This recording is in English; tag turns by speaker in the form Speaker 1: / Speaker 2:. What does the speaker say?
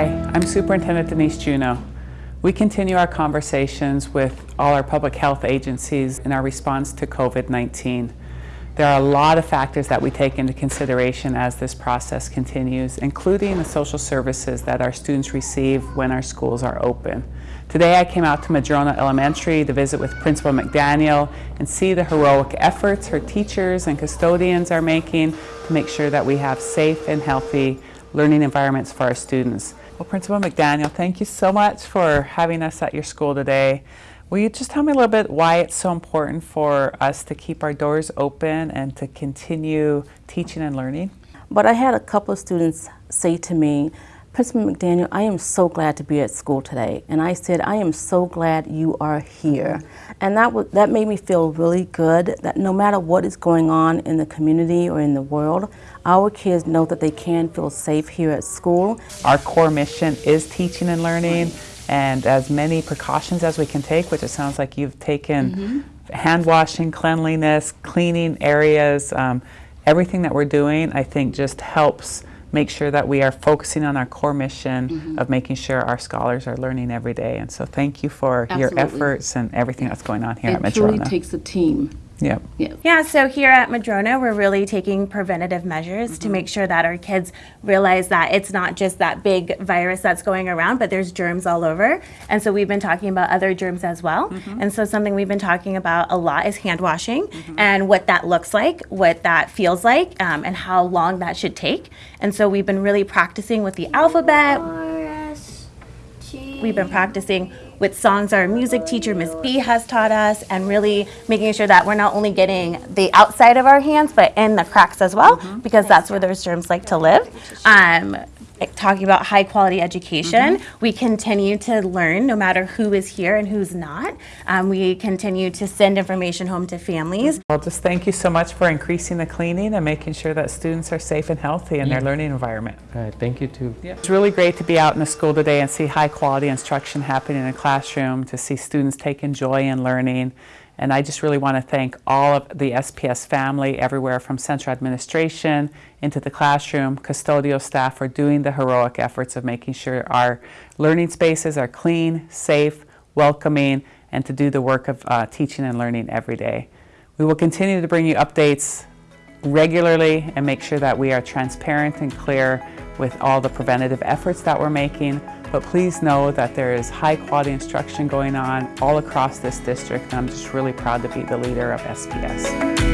Speaker 1: I'm Superintendent Denise Juneau. We continue our conversations with all our public health agencies in our response to COVID-19. There are a lot of factors that we take into consideration as this process continues, including the social services that our students receive when our schools are open. Today I came out to Madrona Elementary to visit with Principal McDaniel and see the heroic efforts her teachers and custodians are making to make sure that we have safe and healthy learning environments for our students. Well, Principal McDaniel, thank you so much for having us at your school today. Will you just tell me a little bit why it's so important for us to keep our doors open and to continue teaching and learning?
Speaker 2: But I had a couple of students say to me, Principal McDaniel, I am so glad to be at school today. And I said, I am so glad you are here. And that, that made me feel really good that no matter what is going on in the community or in the world, our kids know that they can feel safe here at school.
Speaker 1: Our core mission is teaching and learning and as many precautions as we can take, which it sounds like you've taken mm -hmm. hand washing, cleanliness, cleaning areas, um, everything that we're doing, I think just helps make sure that we are focusing on our core mission mm -hmm. of making sure our scholars are learning every day. And so thank you for Absolutely. your efforts and everything that's going on here
Speaker 2: it
Speaker 1: at Madrona.
Speaker 2: It truly takes a team.
Speaker 1: Yeah.
Speaker 3: yeah. Yeah, so here at Madrona, we're really taking preventative measures mm -hmm. to mm-hmm. make sure that our kids realize that it's not just that big virus that's going around, but there's germs all over. And so we've been talking about other germs as well. Mm -hmm. And so something we've been talking about a lot is hand washing mm -hmm. and what that looks like, what that feels like, um, and how long that should take. And so we've been really practicing with the alphabet. We've been practicing with songs our music teacher, Miss B, has taught us, and really making sure that we're not only getting the outside of our hands, but in the cracks as well, mm -hmm. because that's where those germs like to live. Um, talking about high quality education. Mm -hmm. We continue to learn no matter who is here and who's not. Um, we continue to send information home to families.
Speaker 1: Well, just thank you so much for increasing the cleaning and making sure that students are safe and healthy in yeah. their learning environment.
Speaker 4: All right, thank you too.
Speaker 1: Yeah. It's really great to be out in the school today and see high quality instruction happening in a classroom, to see students taking joy in learning. And I just really want to thank all of the SPS family everywhere from central administration into the classroom, custodial staff for doing the heroic efforts of making sure our learning spaces are clean, safe, welcoming, and to do the work of uh, teaching and learning every day. We will continue to bring you updates regularly and make sure that we are transparent and clear with all the preventative efforts that we're making but please know that there is high quality instruction going on all across this district and I'm just really proud to be the leader of SPS.